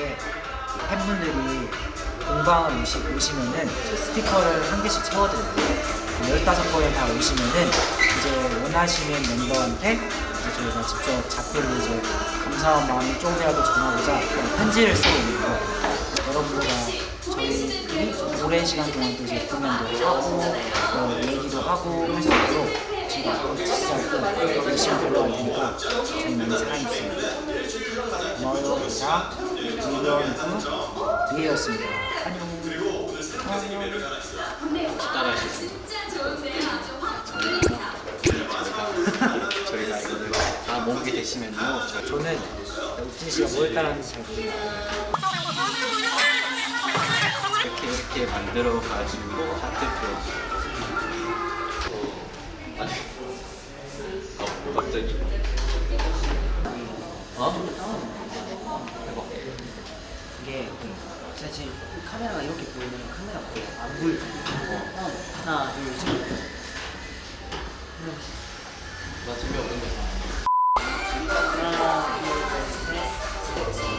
게 팬분들이 공방을 오시, 오시면은 스티커를 한 개씩 채워드려요. 15번에 다 오시면은 이제 원하시는 멤버한테 저희가 직접 작별로 이제 감사한 마음이 조금이라도 전하고자 편지를 쓰고 있는 거 여러분들과 저희들이 오랜 시간 동안 또 이제 공연도 하고 또 얘기도 하고 할 수 있도록 저희가 앞으로 진짜 또 열심히 돌아갈 테니까 저희 많이 사랑해주세요. 고마워요. 자이 현구 이혜였습니다 안녕 안녕 따라하실 수 있어요. 저희가 이거를 다 모으게 되시면요. 저는 우진 씨가 뭘 따라하는지 잘 모르겠어요 이렇게 이렇게 만들어 가지고 하트표. 아니, 어, 갑자기. 어? 대박. 이게 사실 카메라가 이렇게 보이면 카메라 보여 안 보일 어. 하나 둘셋 나 재미없는 거. 하나 둘셋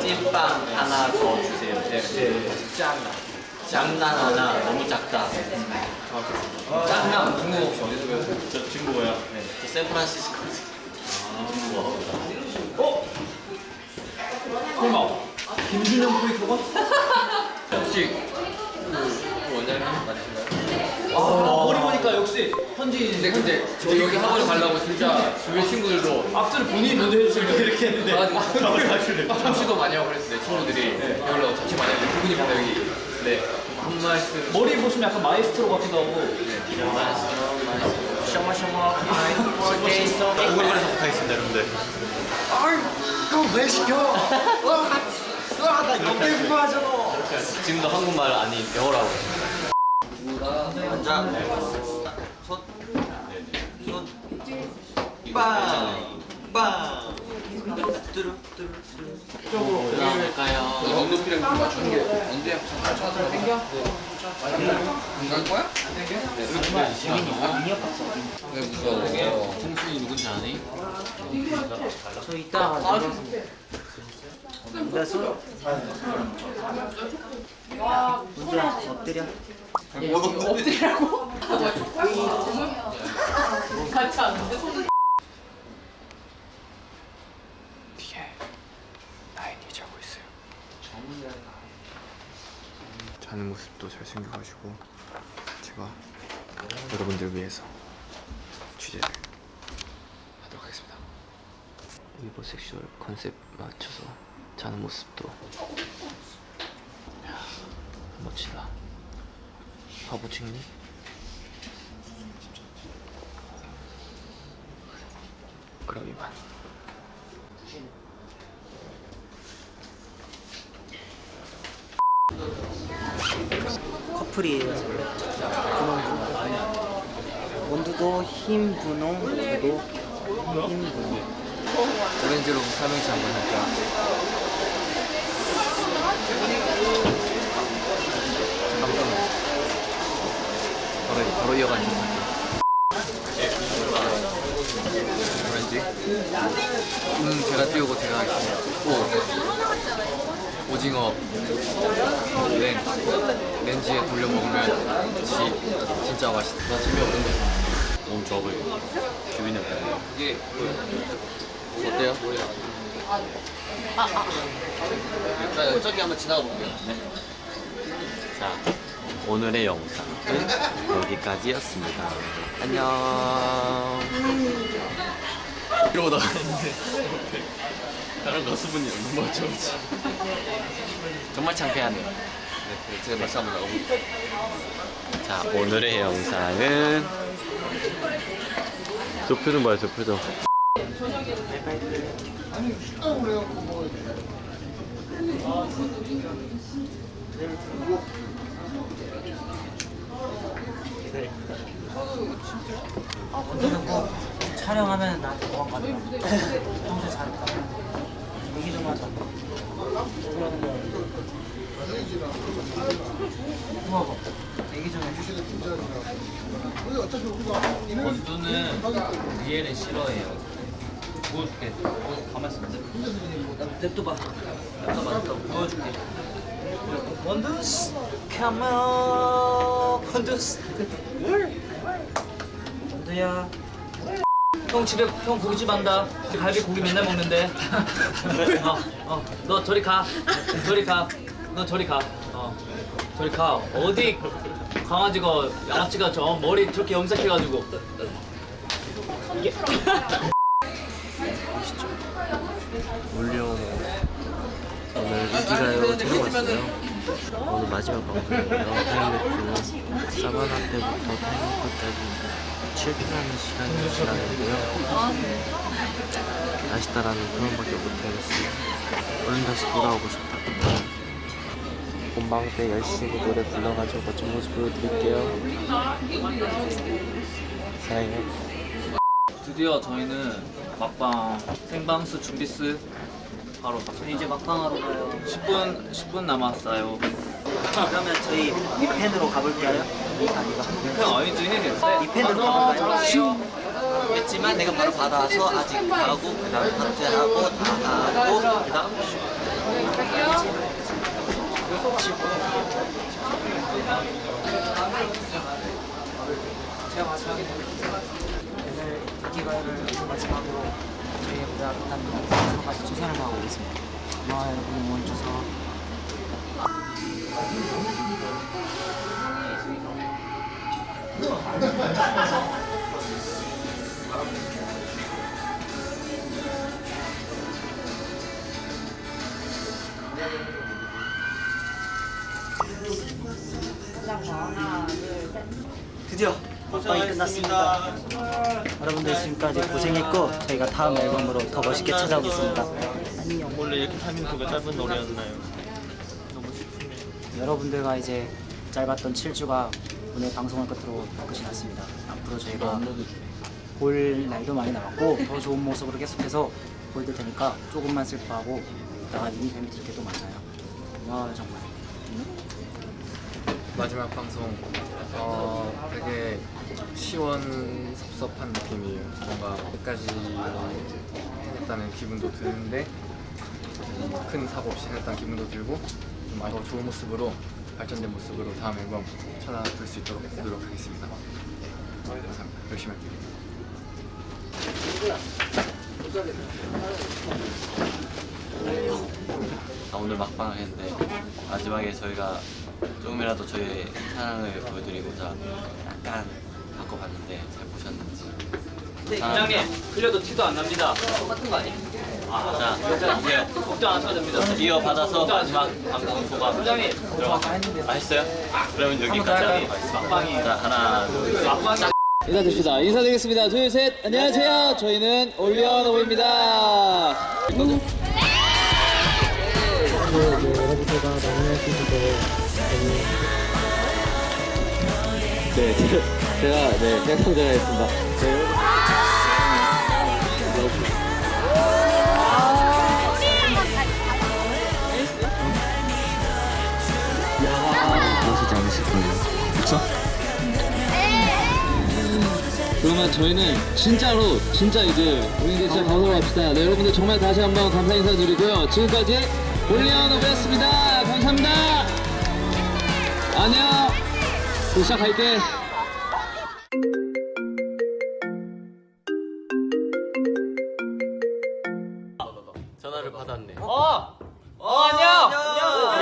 찐빵 하나 더 주세요. 네, 네. 짱나. 짱난 하나 너무 작다. 짱난 중국 혹시 어디서 배웠어요? 저 중국어요. 네. 저 샌프란시스코. 아, 설마 김준영 프리토가? 혹시 그 원장님 맞으신가요? 아, 역시 현지인인데 근데 저 여기 학원 가려고 진짜 주변 친구들도 악수를 본인이 먼저 해주시려고 이렇게 했는데 가가지고 참치도 많이 하고 그랬어요. 내 친구들이 배우려고 참치 많이 하고 두 분이 바로 여기. 네한 말씀. 머리 보시면 약간 마이스트로 같기도 하고. 샤마 샤마 birthday song 오글거려서 못하겠습니다, 여러분들. 지금도 한국말 아닌 영어라고. 앉아. 손. 손. 빵. 빵. 뚜루 뚜루 뚜루. 그럴까요? 엉덩이랑 좀 맞추는 게 언제 잘 찾아서 생겨? 안갈 거야? 왜 무서워? 통신이 누군지 아니? 저 나가서 나 손. 문주야 엎드려 엎드리라고? 같이 앉 모습도 잘생겨가지고 제가 여러분들 위해서 취재를 하도록 하겠습니다. ubersexual 컨셉 맞춰서 자는 모습도 이야, 멋지다. 바보 찍니? 그럼 이만 커플이에요 분홍 원두도 흰 분홍 그리고 흰 분홍. 오렌지로 삼행시 한번 할까? 잠깐만 바로, 바로 이어가는 오렌지? 음 제가 띄우고 제가 하겠습니다. 오. 오징어. 렌 렌즈에 돌려 먹으면 지, 진짜 맛있다 나 재미없는 거 너무 좋아 보여. 기분이 어때요? 이게 어때요? 자, 저기 한번 지나가 볼게요. 자, 오늘의 영상은 여기까지였습니다. 안녕. 이러고 나갔는데 다른 가수분이 너무 어쩌지 정말 창피하네요. 네, 제가 다시 한번 나가볼게요. 자, 오늘의 영상은 저 표정 봐요, 저 표정. 촬영하면 나한테 도망가더라. 평소에 잘했다. 얘기 좀 하자. 해주시고. 원두는 리엘을 싫어해요. 보여줄게. 어, 가만 있어. 냅둬봐. 냅둬봐, 냅둬. 보여줄게. 원두스 카메라 원두스 원두야 형 집에 형 고깃집 한다. 갈비 고기 맨날 먹는데. 어, 어, 너 저리 가. 저리 가. 너 저리 가. 어, 저리 가. 어디 강아지가 양아치가 저 머리 저렇게 염색해가지고. 이게 올려놓은 오늘 인기가요 촬영 왔어요. 오늘 마지막 방송이에요. 하이라이트 사바나 때부터 타이밍까지 7분하는 시간이 지나는데요. 아쉽다라는 그런밖에 못하겠어요. 얼른 다시 돌아오고 싶다. 본방 때 열심히 노래 불러가지고 멋진 모습 보여드릴게요. 사랑해요. 드디어 저희는 막방 생방수 준비스 바로 이제 막방하러 가요 10분 10분 남았어요. 그러면 저희 이펜으로 가볼까요? 아니가 형 아니지. 이펜으로 가볼까요? 했지만 내가 바로 받아서 아직 하고 그 다음 파트하고 다 하고 그 다음 제가 마지막에 오늘 인기가요를 마지막으로 저희 무대 끝난 방송까지 최선을 다하고 오겠습니다. 고마워요 여러분. 응원 주셔서 드디어 막방이 끝났습니다. 여러분들 지금까지 고생했고 저희가 다음 앨범으로 더 멋있게 찾아오겠습니다. 안녕. 원래 이렇게 타이밍표가 짧은 노래였나요? 여러분들과 이제 짧았던 7주가 오늘 방송을 끝으로 끝이 났습니다. 앞으로 저희가 볼 날도 많이 남았고 더 좋은 모습으로 계속해서 보여드릴 테니까 조금만 슬퍼하고 이따가 미니 팬미팅 때또 만나요. 고마워요 정말. 마지막 방송 어 되게 시원섭섭한 느낌이에요. 뭔가 끝까지 해냈다는 기분도 드는데 음, 큰 사고 없이 해냈다는 기분도 들고 좀더 좋은 모습으로 발전된 모습으로 다음 앨범 찾아볼 수 있도록 노력하겠습니다. 감사합니다. 열심히 할게요. 아, 오늘 막방을 했는데 마지막에 저희가 조금이라도 저희의 사랑을 보여드리고자 약간 바꿔봤는데 잘 보셨는지 부장님 흘려도 티도 안 납니다. 똑같은 거 아니에요? 자 이제 걱정 안 하셔도 됩니다. 이어 받아서 마지막 방송 소감 부장님 맛있어요? 그러면 여기까지 막방이 자 하나 둘 셋 막방이 인사드립시다. 인사드리겠습니다. 둘, 셋. 안녕하세요. 저희는 올리언 오브입니다. 네, 제가, 네. 네. 않으실 거예요. 그쵸? 그러면 저희는 진짜로 진짜 이제 우리 이제 진짜 가보러 갑시다. 네, 여러분들 정말 다시 한번 감사 인사드리고요. 지금까지 올리언 오브였습니다. 감사합니다. 안녕. 또 시작할게. 전화를 받았네 어! 어, 안녕!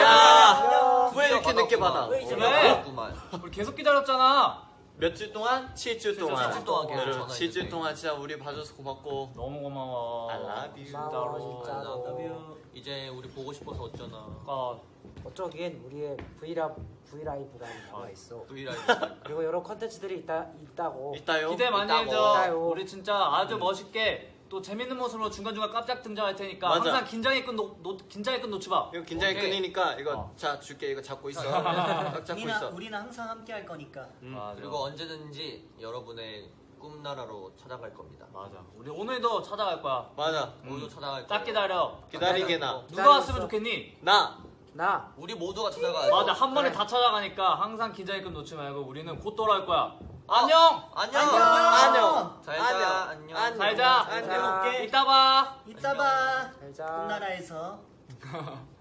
야! 왜 이렇게 늦게 받아? 왜? 고맙구만 우리 계속 기다렸잖아. 몇 주 동안? 7주 동안 7주 동안 계속 전화했지. 7주 동안 진짜 우리 봐줘서 고맙고 너무 고마워. I love you 진짜로. I love you 이제 우리 보고 싶어서 어쩌나 어, 어쩌긴 우리의 V LI V LIVE가 나와 있어. V LIVE 그리고 여러 컨텐츠들이 있다 있다고. 있다요? 기대 많이. 해줘. 있다요. 우리 진짜 아주 멋있게 또 재밌는 모습으로 중간중간 깜짝 등장할 테니까 맞아. 항상 긴장의 끈 놓, 놓, 긴장의 끈 놓지 마. 이거 긴장의 오케이. 끈이니까 이거 어. 자 줄게 이거 잡고 있어. 딱 잡고 우리는 있어. 우리는 항상 함께 할 거니까. 맞아. 그리고 언제든지 여러분의 꿈나라로 찾아갈 겁니다. 맞아. 우리 오늘도 찾아갈 거야. 맞아. 모두 찾아갈 딱 거예요. 기다려. 기다리게 나. 누가 왔으면 좋겠니? 나. 나 우리 모두가 찾아가야죠. 맞아. 한 번에 다 찾아가니까 항상 긴장의 끈 놓지 말고 우리는 곧 돌아올 거야. 안녕. 안녕. 안녕. 잘 자. 안녕. 안녕. 잘 자. 안녕. 이따 봐. 이따 봐. 잘 자 꿈나라에서.